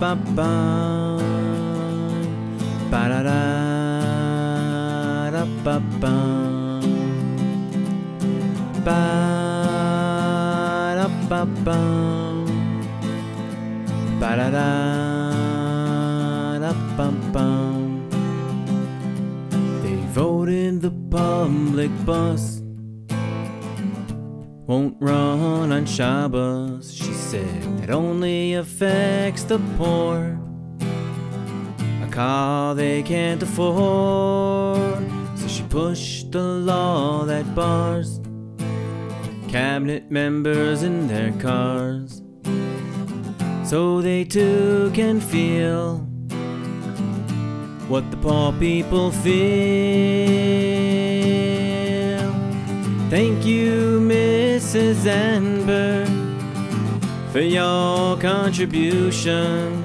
ba ba ba da da da ba ba ba da ba ba ba da da da ba ba They voted the public bus won't run on Shabbos. She said it only affects the poor. A car they can't afford. So she pushed the law that bars cabinet members in their cars. So they too can feel what the poor people feel. Thank you, Mrs. Zandberg, for your contribution,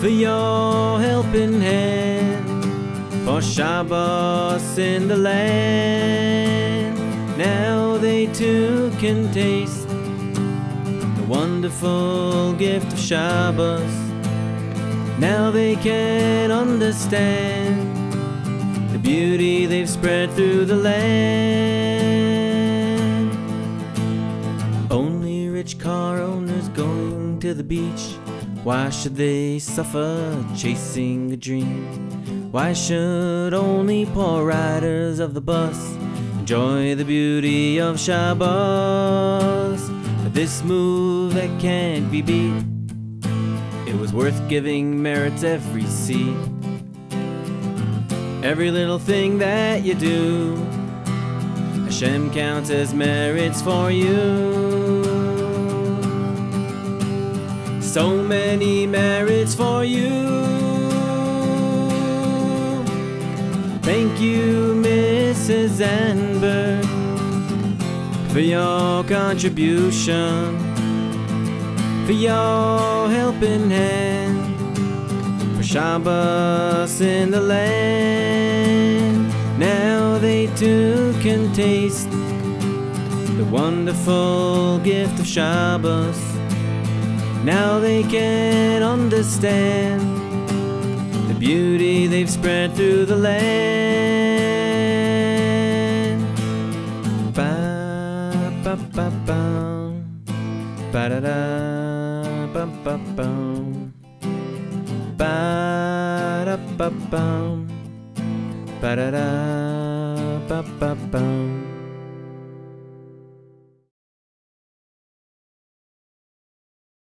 for your helping hand, for Shabbos in the land. Now they too can taste the wonderful gift of Shabbos. Now they can understand the beauty they've spread through the land. To the beach. Why should they suffer chasing a dream? Why should only poor riders of the bus enjoy the beauty of Shabbos? This move that can't be beat. It was worth giving merits every seat. Every little thing that you do, Hashem counts as merits for you. So many merits for you. Thank you, Mrs. Zandberg, for your contribution, for your helping hand for Shabbos in the land. Now they too can taste the wonderful gift of Shabbos. Now they can understand the beauty they've spread through the land. Ba ba ba ba. Ba da da. Ba ba ba. Ba da ba bum ba da da. Ba ba bum